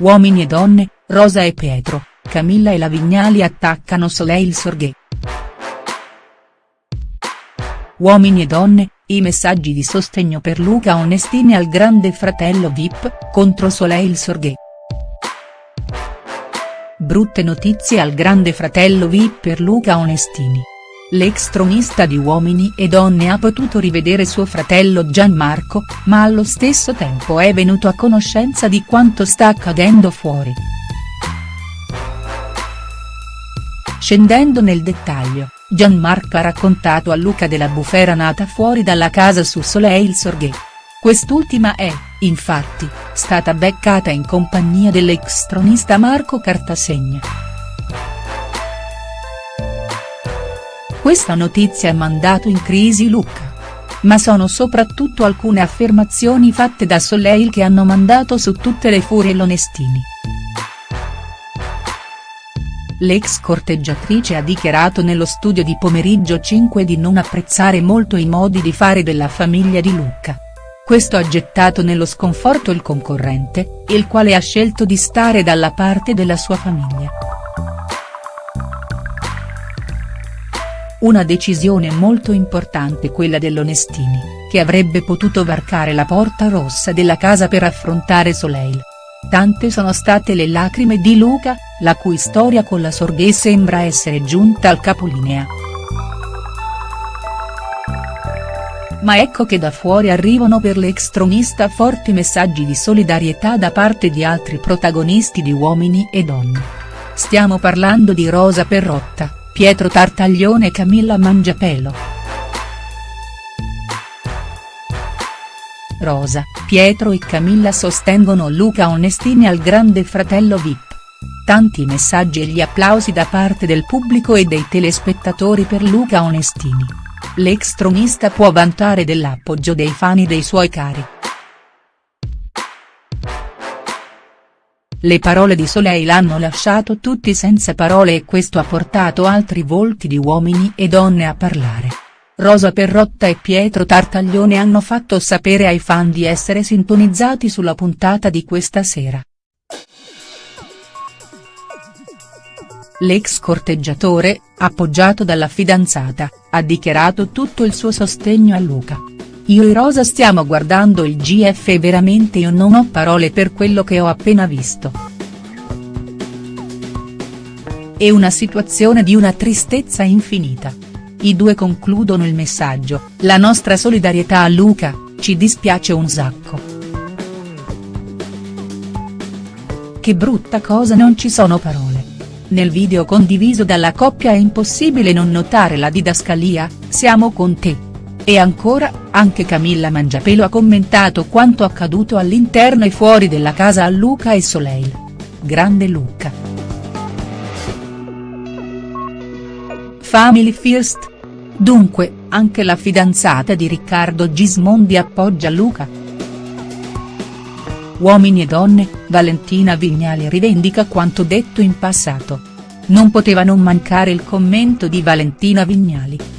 Uomini e donne, Rosa e Pietro, Camilla e la Vignali attaccano Soleil Sorghe. Uomini e donne, i messaggi di sostegno per Luca Onestini al grande fratello Vip, contro Soleil Sorghe. Brutte notizie al grande fratello Vip per Luca Onestini. L'ex tronista di Uomini e Donne ha potuto rivedere suo fratello Gianmarco, ma allo stesso tempo è venuto a conoscenza di quanto sta accadendo fuori. Scendendo nel dettaglio, Gianmarco ha raccontato a Luca della bufera nata fuori dalla casa su Soleil Sorghe. Quest'ultima è, infatti, stata beccata in compagnia dell'ex tronista Marco Cartasegna. Questa notizia ha mandato in crisi Luca. Ma sono soprattutto alcune affermazioni fatte da Soleil che hanno mandato su tutte le furie l'Onestini. L'ex corteggiatrice ha dichiarato nello studio di pomeriggio 5 di non apprezzare molto i modi di fare della famiglia di Luca. Questo ha gettato nello sconforto il concorrente, il quale ha scelto di stare dalla parte della sua famiglia. Una decisione molto importante quella dell'Onestini, che avrebbe potuto varcare la porta rossa della casa per affrontare Soleil. Tante sono state le lacrime di Luca, la cui storia con la Sorghe sembra essere giunta al capolinea. Ma ecco che da fuori arrivano per l'ex tronista forti messaggi di solidarietà da parte di altri protagonisti di Uomini e Donne. Stiamo parlando di Rosa Perrotta, Pietro Tartaglione e Camilla Mangiapelo. Rosa, Pietro e Camilla sostengono Luca Onestini al grande fratello Vip. Tanti messaggi e gli applausi da parte del pubblico e dei telespettatori per Luca Onestini. L'ex tronista può vantare dell'appoggio dei fan dei suoi cari. Le parole di Soleil hanno lasciato tutti senza parole e questo ha portato altri volti di uomini e donne a parlare. Rosa Perrotta e Pietro Tartaglione hanno fatto sapere ai fan di essere sintonizzati sulla puntata di questa sera. L'ex corteggiatore, appoggiato dalla fidanzata, ha dichiarato tutto il suo sostegno a Luca. Io e Rosa stiamo guardando il GF e veramente io non ho parole per quello che ho appena visto. È una situazione di una tristezza infinita. I due concludono il messaggio, la nostra solidarietà a Luca, ci dispiace un sacco. Che brutta cosa non ci sono parole. Nel video condiviso dalla coppia è impossibile non notare la didascalia, siamo con te. E ancora, anche Camilla Mangiapelo ha commentato quanto accaduto all'interno e fuori della casa a Luca e Soleil. Grande Luca. Family First. Dunque, anche la fidanzata di Riccardo Gismondi appoggia Luca. Uomini e donne, Valentina Vignali rivendica quanto detto in passato. Non poteva non mancare il commento di Valentina Vignali.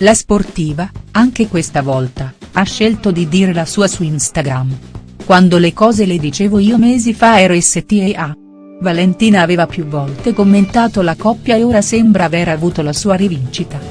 La sportiva, anche questa volta, ha scelto di dire la sua su Instagram. Quando le cose le dicevo io mesi fa ero STA. Valentina aveva più volte commentato la coppia e ora sembra aver avuto la sua rivincita.